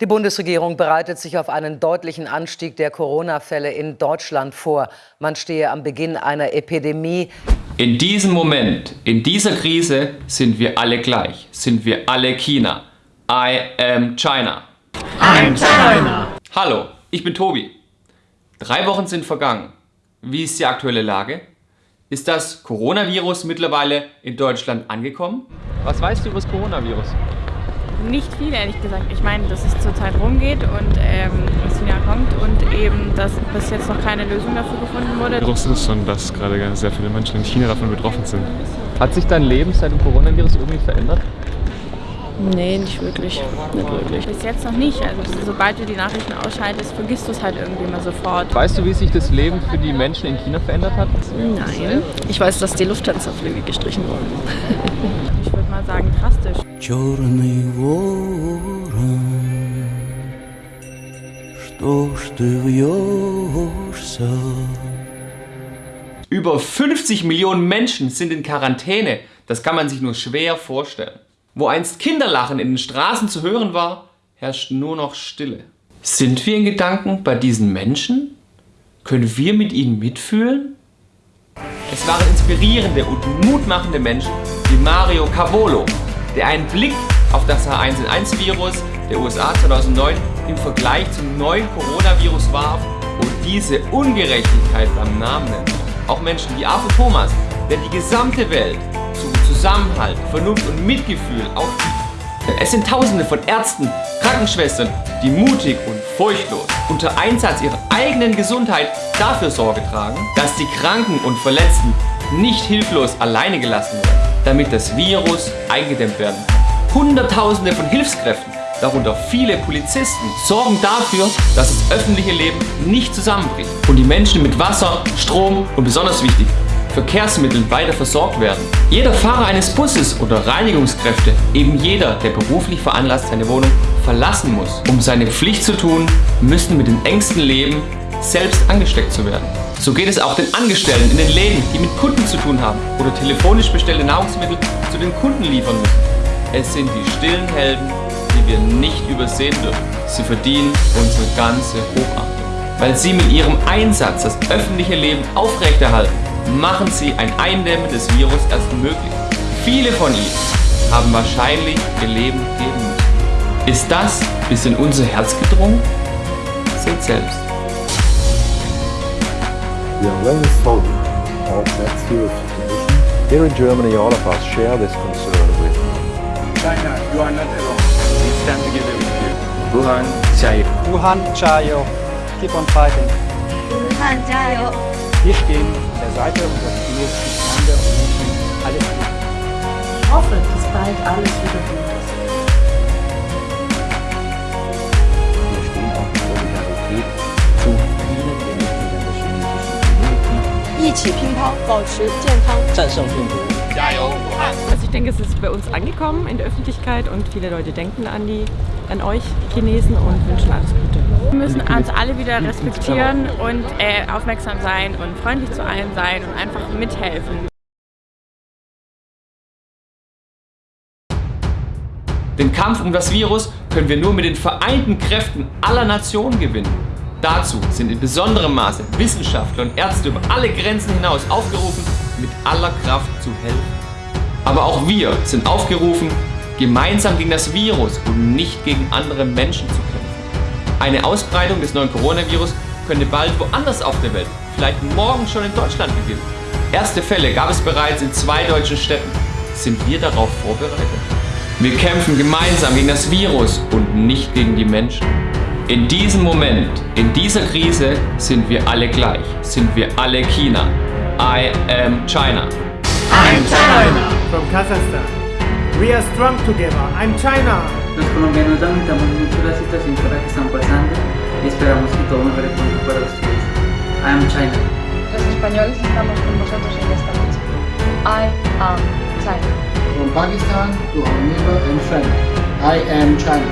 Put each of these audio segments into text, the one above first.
Die Bundesregierung bereitet sich auf einen deutlichen Anstieg der Corona-Fälle in Deutschland vor. Man stehe am Beginn einer Epidemie. In diesem Moment, in dieser Krise sind wir alle gleich, sind wir alle China. I am China. I'm China. Hallo, ich bin Tobi. Drei Wochen sind vergangen. Wie ist die aktuelle Lage? Ist das Coronavirus mittlerweile in Deutschland angekommen? Was weißt du über das Coronavirus? Nicht viel, ehrlich gesagt. Ich meine, dass es zurzeit rumgeht und ähm, aus China kommt und eben, dass bis jetzt noch keine Lösung dafür gefunden wurde. Virus ist und dass gerade sehr viele Menschen in China davon betroffen sind. Hat sich dein Leben seit dem Coronavirus irgendwie verändert? Nee, nicht wirklich. Nicht wirklich. Bis jetzt noch nicht. Also sobald du die Nachrichten ausschaltest, vergisst du es halt irgendwie mal sofort. Weißt du, wie sich das Leben für die Menschen in China verändert hat? Nein. Ich weiß, dass die Lufthansa-Flüge gestrichen wurden. mal sagen drastisch. Über 50 Millionen Menschen sind in Quarantäne. Das kann man sich nur schwer vorstellen. Wo einst Kinderlachen in den Straßen zu hören war, herrscht nur noch Stille. Sind wir in Gedanken bei diesen Menschen? Können wir mit ihnen mitfühlen? Es waren inspirierende und mutmachende Menschen wie Mario Cavolo, der einen Blick auf das H1N1-Virus der USA 2009 im Vergleich zum neuen Coronavirus warf und diese Ungerechtigkeit beim Namen nennt. Auch Menschen wie Arthur Thomas, der die gesamte Welt zu Zusammenhalt, Vernunft und Mitgefühl aufrief. Es sind tausende von Ärzten, Krankenschwestern, die mutig und furchtlos unter Einsatz ihrer eigenen Gesundheit dafür Sorge tragen, dass die Kranken und Verletzten nicht hilflos alleine gelassen werden damit das Virus eingedämmt werden kann. Hunderttausende von Hilfskräften, darunter viele Polizisten, sorgen dafür, dass das öffentliche Leben nicht zusammenbricht und die Menschen mit Wasser, Strom und besonders wichtig, Verkehrsmitteln weiter versorgt werden. Jeder Fahrer eines Busses oder Reinigungskräfte, eben jeder, der beruflich veranlasst seine Wohnung verlassen muss, um seine Pflicht zu tun, müssen mit den Ängsten leben, selbst angesteckt zu werden. So geht es auch den Angestellten in den Läden, die mit Kunden zu tun haben oder telefonisch bestellte Nahrungsmittel zu den Kunden liefern müssen. Es sind die stillen Helden, die wir nicht übersehen dürfen. Sie verdienen unsere ganze Hochachtung. Weil sie mit ihrem Einsatz das öffentliche Leben aufrechterhalten, machen sie ein Eindämmen des Virus erst möglich. Viele von ihnen haben wahrscheinlich ihr Leben geben müssen. Ist das bis in unser Herz gedrungen? Seht selbst. We are very sorry of that serious situation. Here in Germany, all of us share this concern with China, you are not alone. We stand together with you. Wuhan, Chayo. Wuhan, Chayo. Keep on fighting. Wuhan, Chayo. Wir stehen an der Seite unserer chinesischen Freunde und wünschen alles Gute. Ich hoffe, dass bald alles wieder gut ist. Wir stehen auch in Solidarität zu vielen der Mitgliedern der chinesischen Community. 一起乒乓，保持健康，战胜病毒。加油，武汉！ Also ich denke, es ist bei uns angekommen in der Öffentlichkeit und viele Leute denken an, die, an euch Chinesen und wünschen alles Gute. Wir müssen uns alle wieder respektieren und äh, aufmerksam sein und freundlich zu allen sein und einfach mithelfen. Den Kampf um das Virus können wir nur mit den vereinten Kräften aller Nationen gewinnen. Dazu sind in besonderem Maße Wissenschaftler und Ärzte über alle Grenzen hinaus aufgerufen, mit aller Kraft zu helfen. Aber auch wir sind aufgerufen, gemeinsam gegen das Virus und nicht gegen andere Menschen zu kämpfen. Eine Ausbreitung des neuen Coronavirus könnte bald woanders auf der Welt, vielleicht morgen schon in Deutschland beginnen. Erste Fälle gab es bereits in zwei deutschen Städten. Sind wir darauf vorbereitet? Wir kämpfen gemeinsam gegen das Virus und nicht gegen die Menschen. In diesem Moment, in dieser Krise sind wir alle gleich, sind wir alle China. I am China. I'm China. From Kazakhstan. We are strong together. I'm China. Los colombianos lamentamos mucho la situación por la que están pasando y esperamos que todo mejore pronto para ustedes. I am China. Los españoles estamos con vosotros en esta lucha. I am China. From Pakistan to our neighbor and friend, I am China.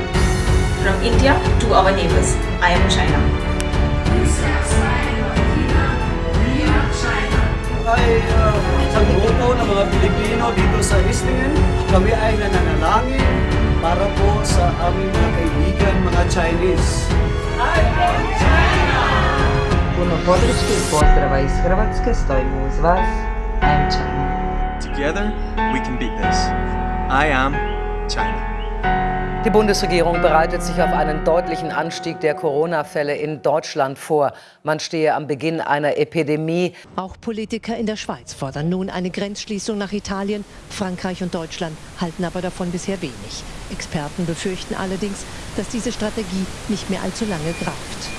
From India to our neighbors, I am China. Ay uh, sa grupo ng mga Pilipino dito sa Islingen. Kami ay nananalangin para po sa aming mga kaibigan, mga Chinese. peace. Puno podrške pozdrava iz Hrvatske stojimo uz vas. I am China. Together we can beat this. I am China. Die Bundesregierung bereitet sich auf einen deutlichen Anstieg der Corona-Fälle in Deutschland vor. Man stehe am Beginn einer Epidemie. Auch Politiker in der Schweiz fordern nun eine Grenzschließung nach Italien. Frankreich und Deutschland halten aber davon bisher wenig. Experten befürchten allerdings, dass diese Strategie nicht mehr allzu lange greift.